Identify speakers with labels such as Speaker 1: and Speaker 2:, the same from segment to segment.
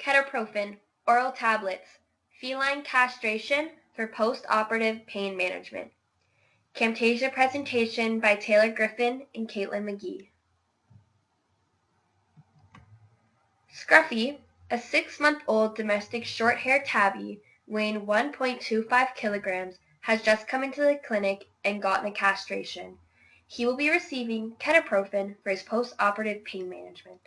Speaker 1: ketoprofen, oral tablets, feline castration for post-operative pain management. Camtasia presentation by Taylor Griffin and Caitlin McGee. Scruffy, a six-month-old domestic short-haired tabby weighing 1.25 kilograms, has just come into the clinic and gotten a castration. He will be receiving ketoprofen for his post-operative pain management.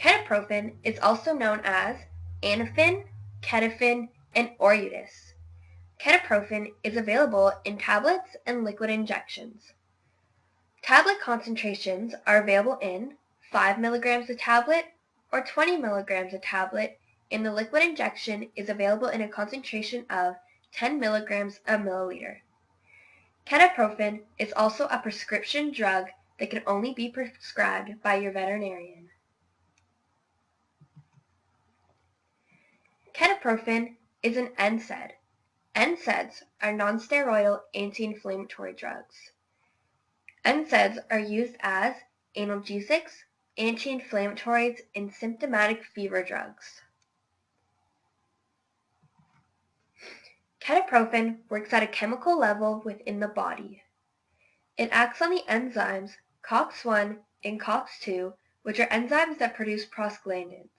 Speaker 1: Ketoprofen is also known as Anafen, Ketofen, and Orudis. Ketoprofen is available in tablets and liquid injections. Tablet concentrations are available in 5 mg a tablet or 20 mg a tablet and the liquid injection is available in a concentration of 10 mg a milliliter. Ketoprofen is also a prescription drug that can only be prescribed by your veterinarian. Ketoprofen is an NSAID. NSAIDs are nonsteroidal anti-inflammatory drugs. NSAIDs are used as analgesics, anti-inflammatories, and symptomatic fever drugs. Ketoprofen works at a chemical level within the body. It acts on the enzymes COX-1 and COX-2, which are enzymes that produce prostaglandins.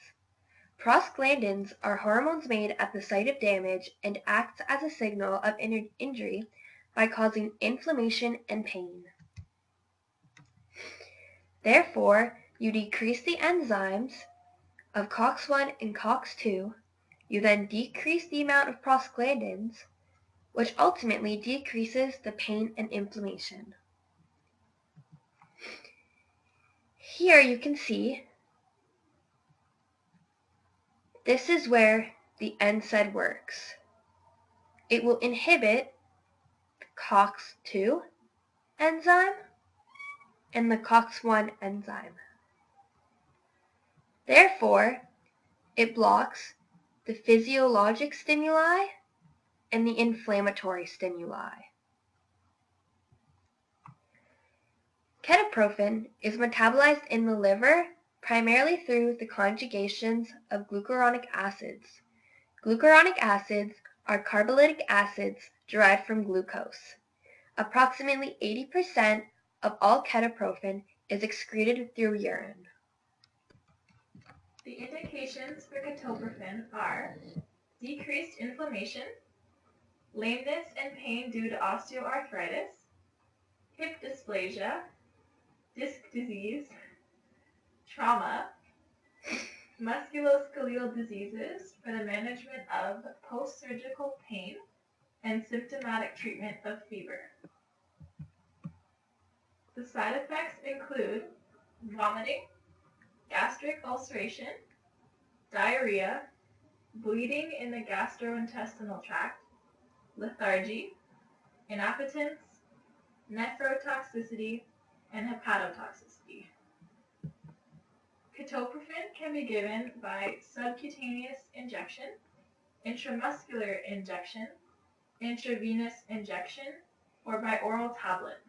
Speaker 1: Prostaglandins are hormones made at the site of damage and act as a signal of injury by causing inflammation and pain. Therefore, you decrease the enzymes of COX-1 and COX-2. You then decrease the amount of prostaglandins, which ultimately decreases the pain and inflammation. Here you can see this is where the NSAID works. It will inhibit the COX-2 enzyme and the COX-1 enzyme. Therefore, it blocks the physiologic stimuli and the inflammatory stimuli. Ketoprofen is metabolized in the liver primarily through the conjugations of glucuronic acids. Glucuronic acids are carboxylic acids derived from glucose. Approximately 80% of all ketoprofen is excreted through urine.
Speaker 2: The indications for ketoprofen are decreased inflammation, lameness and pain due to osteoarthritis, hip dysplasia, disc disease, trauma, musculoskeletal diseases for the management of post-surgical pain, and symptomatic treatment of fever. The side effects include vomiting, gastric ulceration, diarrhea, bleeding in the gastrointestinal tract, lethargy, inappetence, nephrotoxicity, and hepatotoxicity. Ketoprofen can be given by subcutaneous injection, intramuscular injection, intravenous injection, or by oral tablet.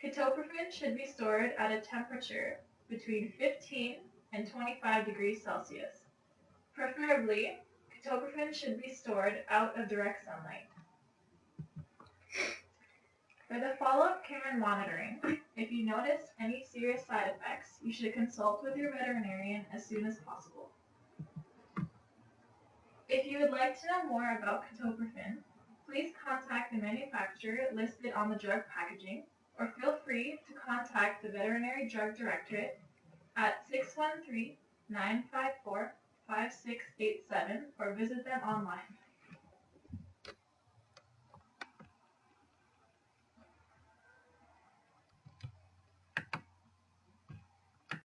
Speaker 2: Ketoprofen should be stored at a temperature between 15 and 25 degrees Celsius. Preferably, ketoprofen should be stored out of direct sunlight. For the follow-up care and monitoring, if you notice any serious side effects, you should consult with your veterinarian as soon as possible. If you would like to know more about ketoprofen, please contact the manufacturer listed on the drug packaging or feel free to contact the Veterinary Drug Directorate at 613-954-5687 or visit them online.